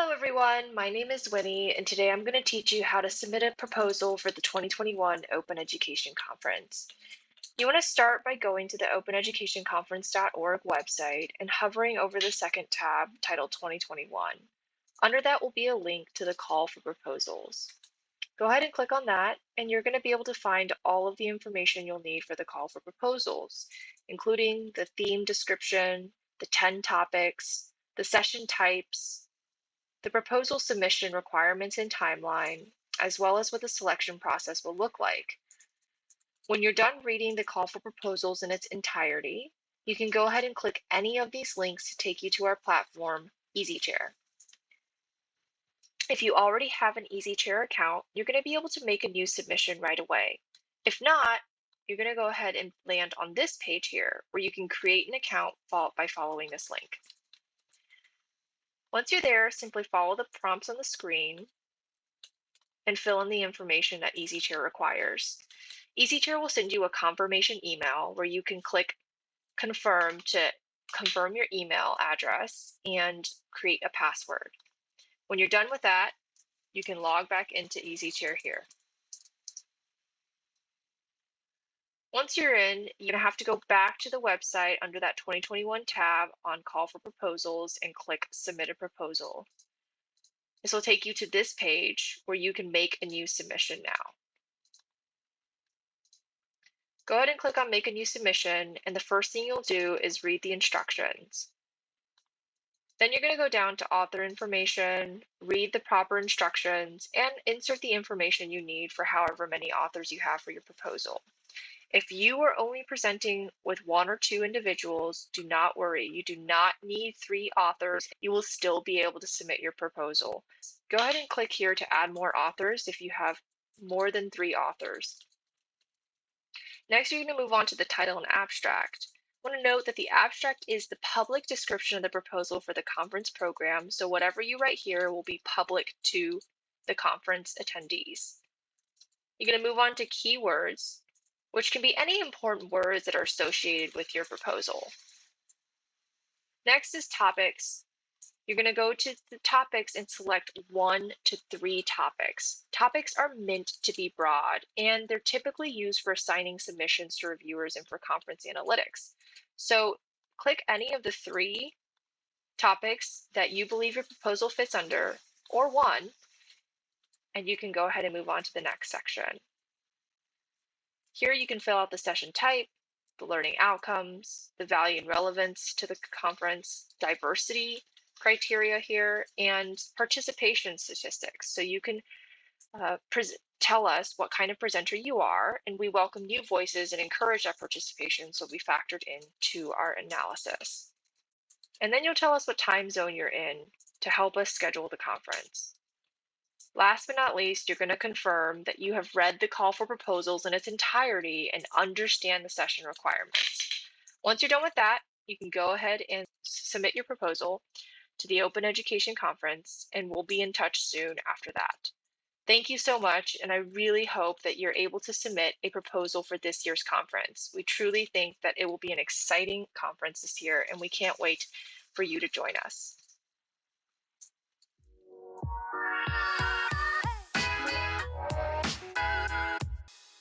everyone, my name is Winnie, and today I'm going to teach you how to submit a proposal for the 2021 Open Education Conference. You want to start by going to the openeducationconference.org website and hovering over the second tab titled 2021. Under that will be a link to the call for proposals. Go ahead and click on that, and you're going to be able to find all of the information you'll need for the call for proposals, including the theme description, the 10 topics, the session types, the proposal submission requirements and timeline, as well as what the selection process will look like. When you're done reading the call for proposals in its entirety, you can go ahead and click any of these links to take you to our platform, EasyChair. If you already have an EasyChair account, you're going to be able to make a new submission right away. If not, you're going to go ahead and land on this page here where you can create an account by following this link. Once you're there, simply follow the prompts on the screen and fill in the information that EasyChair requires. EasyChair will send you a confirmation email where you can click confirm to confirm your email address and create a password. When you're done with that, you can log back into EasyChair here. Once you're in, you're to have to go back to the website under that 2021 tab on Call for Proposals and click Submit a Proposal. This will take you to this page where you can make a new submission now. Go ahead and click on Make a New Submission, and the first thing you'll do is read the instructions. Then you're going to go down to author information, read the proper instructions, and insert the information you need for however many authors you have for your proposal. If you are only presenting with one or two individuals, do not worry. You do not need three authors. You will still be able to submit your proposal. Go ahead and click here to add more authors if you have more than three authors. Next, you're going to move on to the title and abstract. I want to note that the abstract is the public description of the proposal for the conference program, so whatever you write here will be public to the conference attendees. You're going to move on to keywords which can be any important words that are associated with your proposal. Next is topics. You're going to go to the topics and select one to three topics. Topics are meant to be broad, and they're typically used for assigning submissions to reviewers and for conference analytics. So click any of the three topics that you believe your proposal fits under, or one, and you can go ahead and move on to the next section. Here you can fill out the session type, the learning outcomes, the value and relevance to the conference, diversity criteria here, and participation statistics. So you can uh, tell us what kind of presenter you are, and we welcome new voices and encourage that participation so we factored into our analysis. And then you'll tell us what time zone you're in to help us schedule the conference. Last but not least, you're going to confirm that you have read the call for proposals in its entirety and understand the session requirements. Once you're done with that, you can go ahead and submit your proposal to the Open Education Conference, and we'll be in touch soon after that. Thank you so much, and I really hope that you're able to submit a proposal for this year's conference. We truly think that it will be an exciting conference this year, and we can't wait for you to join us.